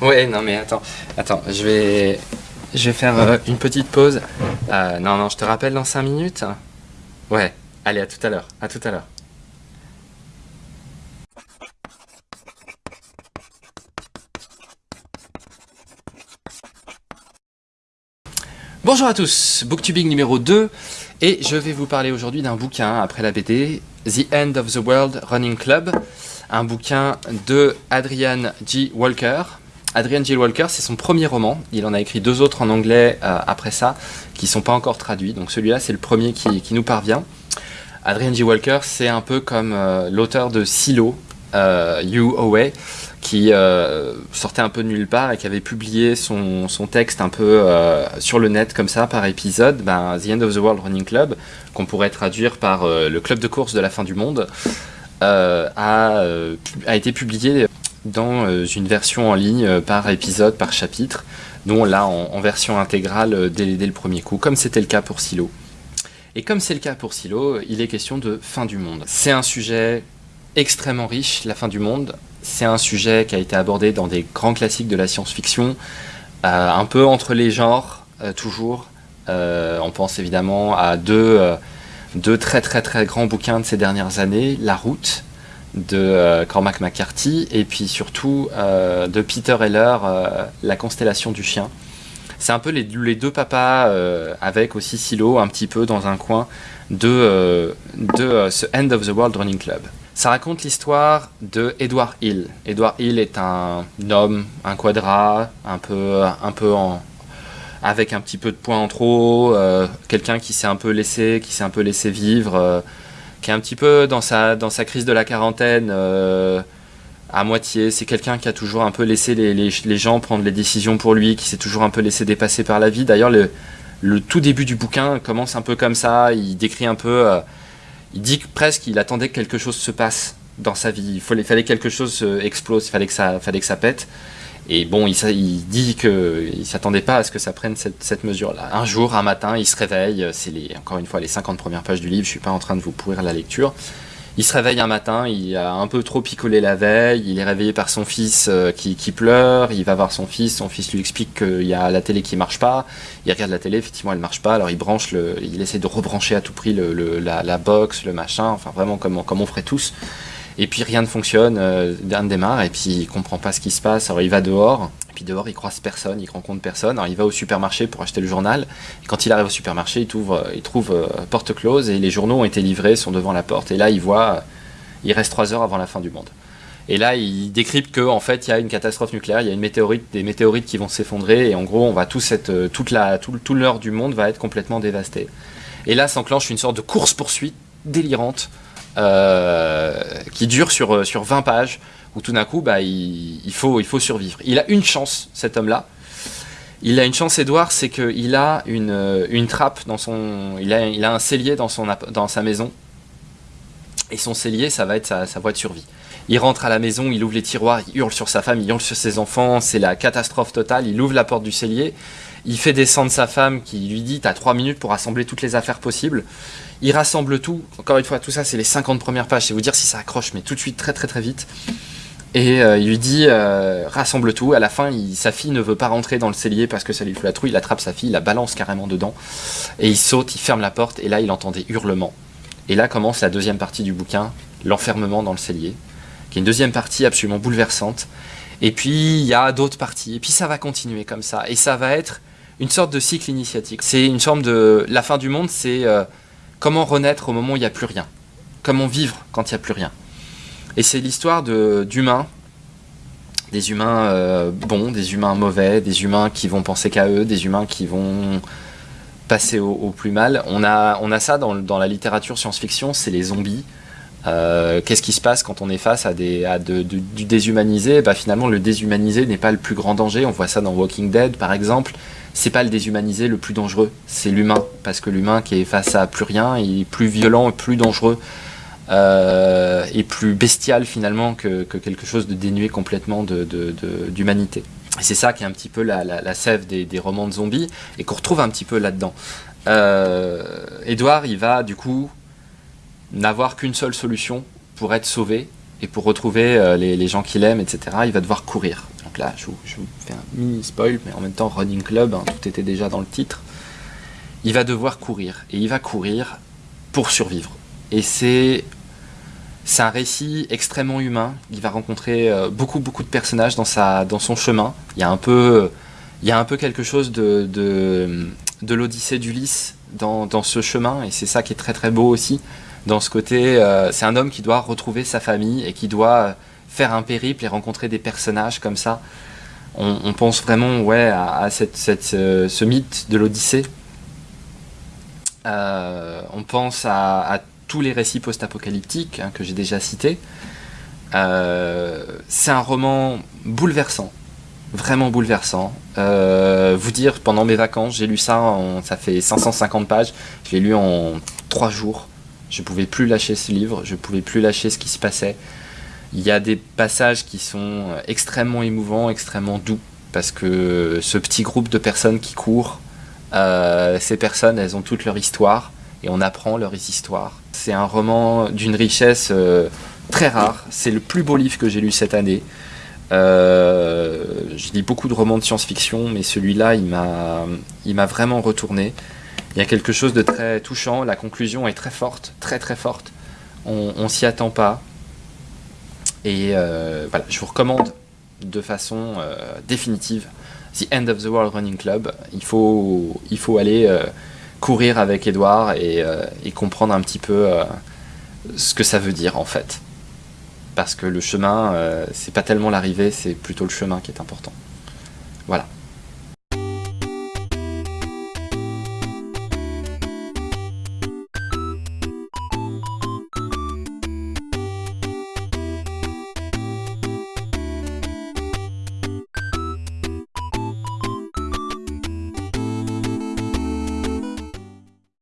Ouais, non mais attends, attends, je vais, je vais faire euh, une petite pause. Euh, non, non, je te rappelle dans 5 minutes Ouais, allez, à tout à l'heure, à tout à l'heure. Bonjour à tous, Booktubing numéro 2, et je vais vous parler aujourd'hui d'un bouquin après la BD, The End of the World Running Club, un bouquin de Adrian G. Walker. Adrian G. Walker, c'est son premier roman, il en a écrit deux autres en anglais euh, après ça, qui ne sont pas encore traduits, donc celui-là c'est le premier qui, nous parvient. Adrian G. Walker, c'est un peu comme euh, l'auteur de Silo, euh, You Away, qui sortait un peu de nulle part et qui avait publié son, texte un peu sur le net comme ça par épisode, ben, The End of the World Running Club, qu'on pourrait traduire par le club de course de la fin du monde, a, été publié dans une version en ligne par épisode, par chapitre, dont là en, version intégrale dès, dès, le premier coup, comme c'était le cas pour Silo. Et comme c'est le cas pour Silo, il est question de fin du monde. C'est un sujet extrêmement riche, la fin du monde, c'est un sujet qui a été abordé dans des grands classiques de la science-fiction, euh, un peu entre les genres, euh, toujours. Euh, on pense évidemment à deux, deux, très très très grands bouquins de ces dernières années, La Route de Cormac McCarthy et puis surtout de Peter Heller, La constellation du chien. C'est un peu les, deux papas avec aussi Silo un petit peu dans un coin de, de ce End of the World Running Club. Ça raconte l'histoire de Edward Hill. Edward Hill est un homme, un quadrat, un peu, un peu en, avec un petit peu de points en trop, euh, quelqu'un qui s'est un peu laissé, qui s'est un peu laissé vivre, euh, qui est un petit peu dans sa, dans sa crise de la quarantaine euh, à moitié. C'est quelqu'un qui a toujours un peu laissé les, les, gens prendre les décisions pour lui, qui s'est toujours un peu laissé dépasser par la vie. D'ailleurs, le, le tout début du bouquin commence un peu comme ça. Il décrit un peu il dit presque qu'il attendait que quelque chose se passe dans sa vie. Il fallait, fallait quelque chose euh, explose, il fallait que ça, fallait que ça pète. Et bon, il, dit qu'il ne s'attendait pas à ce que ça prenne cette, mesure-là. Un jour, un matin, il se réveille, c'est encore une fois les 50 premières pages du livre, je ne suis pas en train de vous pourrir la lecture. Il se réveille un matin, il a un peu trop picolé la veille, il est réveillé par son fils euh, qui, pleure, il va voir son fils, son fils lui explique qu'il y a la télé qui marche pas, il regarde la télé, effectivement elle marche pas, alors il branche, il essaie de rebrancher à tout prix la, box, le machin, enfin vraiment comme, comme on ferait tous. Et puis rien ne fonctionne, euh, ne démarre, et puis il comprend pas ce qui se passe, alors il va dehors, et puis dehors il croise personne, il rencontre personne, alors il va au supermarché pour acheter le journal, et quand il arrive au supermarché, il trouve, il trouve euh, porte close, et les journaux ont été livrés, sont devant la porte, et là il voit, il reste trois heures avant la fin du monde. Et là, il décrypte qu'en en fait, il y a une catastrophe nucléaire, il y a une météorite, des météorites qui vont s'effondrer, et en gros, on va tout cette, euh, toute la, tout, tout l'heure du monde va être complètement dévasté. Et là s'enclenche une sorte de course-poursuite délirante euh, qui dure sur, euh, sur 20 pages, où tout d'un coup, bah, il, faut, il faut survivre. Il a une chance, cet homme-là. Il a une chance, Edouard, c'est qu'il a une, euh, une, trappe dans son... Il a, il a un cellier dans, son, dans sa maison. Et son cellier, ça va être sa, sa voie de survie. Il rentre à la maison, il ouvre les tiroirs, il hurle sur sa femme, il hurle sur ses enfants, c'est la catastrophe totale, il ouvre la porte du cellier, il fait descendre sa femme qui lui dit « t'as trois minutes pour rassembler toutes les affaires possibles ». Il rassemble tout, encore une fois, tout ça c'est les 50 premières pages, c'est vous dire si ça accroche, mais tout de suite, très très très vite. Et euh, il lui dit euh, rassemble tout. À la fin, sa fille ne veut pas rentrer dans le cellier parce que ça lui fait la trouille. Il attrape sa fille, il la balance carrément dedans. Et il saute, il ferme la porte. Et là, il entend des hurlements. Et là commence la deuxième partie du bouquin, l'enfermement dans le cellier, qui est une deuxième partie absolument bouleversante. Et puis, il y a d'autres parties. Et puis, ça va continuer comme ça. Et ça va être une sorte de cycle initiatique. C'est une forme de... La fin du monde, c'est euh, comment renaître au moment où il n'y a plus rien? Comment vivre quand il n'y a plus rien? Et c'est l'histoire d'humains, des humains euh, bons, des humains mauvais, des humains qui vont penser qu'à eux, des humains qui vont passer au, plus mal. On a, on a ça dans, dans la littérature science-fiction, c'est les zombies. Euh, qu'est-ce qui se passe quand on est face à, du déshumanisé bah, Finalement, le déshumanisé n'est pas le plus grand danger. On voit ça dans Walking Dead, par exemple c'est pas le déshumanisé le plus dangereux, c'est l'humain. Parce que l'humain qui est face à plus rien, il est plus violent plus dangereux euh, et plus bestial finalement que, quelque chose de dénué complètement d'humanité. C'est ça qui est un petit peu la, sève des, romans de zombies et qu'on retrouve un petit peu là-dedans. Euh, Edouard, il va du coup n'avoir qu'une seule solution pour être sauvé et pour retrouver euh, les, gens qu'il aime, etc. Il va devoir courir Donc là, je vous, fais un mini spoil, mais en même temps, Running Club, hein, tout était déjà dans le titre. Il va devoir courir, et il va courir pour survivre. Et c'est c'est un récit extrêmement humain. Il va rencontrer euh, beaucoup beaucoup de personnages dans sa dans son chemin. Il y a un peu il y a un peu quelque chose de de, de l'Odyssée d'Ulysse dans, dans, ce chemin et c'est ça qui est très très beau aussi dans ce côté. Euh, c'est un homme qui doit retrouver sa famille et qui doit faire un périple et rencontrer des personnages comme ça. On, pense vraiment ouais à, cette, euh, ce mythe de l'Odyssée. on pense à, tous les récits post-apocalyptiques hein, que j'ai déjà cités. Euh, c'est un roman bouleversant, vraiment bouleversant. Euh, vous dire, pendant mes vacances, j'ai lu ça, ça fait 550 pages, je l'ai lu en 3 jours. Je ne pouvais plus lâcher ce livre, je ne pouvais plus lâcher ce qui se passait. Il y a des passages qui sont extrêmement émouvants, extrêmement doux, parce que ce petit groupe de personnes qui courent, euh, ces personnes, elles ont toute leur histoire, et on apprend leurs histoires. C'est un roman d'une richesse euh, très rare. C'est le plus beau livre que j'ai lu cette année. Euh, je lis beaucoup de romans de science-fiction, mais celui-là, il m'a vraiment retourné. Il y a quelque chose de très touchant. La conclusion est très forte, très très forte. On, on s'y attend pas. Et euh, voilà, je vous recommande de façon définitive The End of the World Running Club. Il faut, il faut aller courir avec Edouard euh, et, comprendre un petit peu euh, ce que ça veut dire en fait. Parce que le chemin, euh, c'est pas tellement l'arrivée, c'est plutôt le chemin qui est important.